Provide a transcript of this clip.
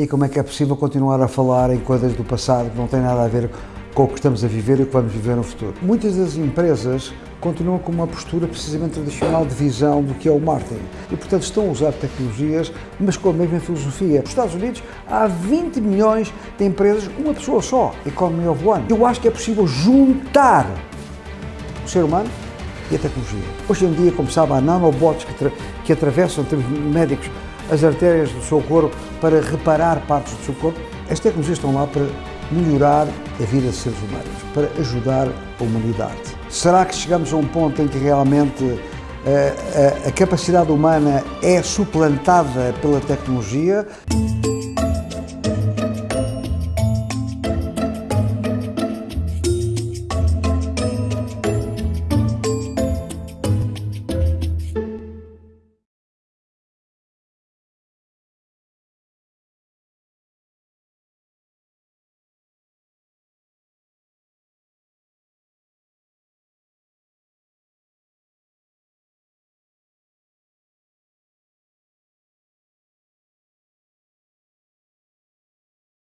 e como é que é possível continuar a falar em coisas do passado que não têm nada a ver com o que estamos a viver e o que vamos viver no futuro. Muitas das empresas continuam com uma postura precisamente tradicional de visão do que é o marketing e, portanto, estão a usar tecnologias, mas com a mesma filosofia. Nos Estados Unidos há 20 milhões de empresas, uma pessoa só, Economy of One. Eu acho que é possível juntar o ser humano e a tecnologia. Hoje em dia, como sabe, há nanobots que, que atravessam, temos médicos, as artérias do seu corpo para reparar partes do seu corpo. As tecnologias estão lá para melhorar a vida dos seres humanos, para ajudar a humanidade. Será que chegamos a um ponto em que realmente a, eh, a, a capacidade humana é suplantada pela tecnologia?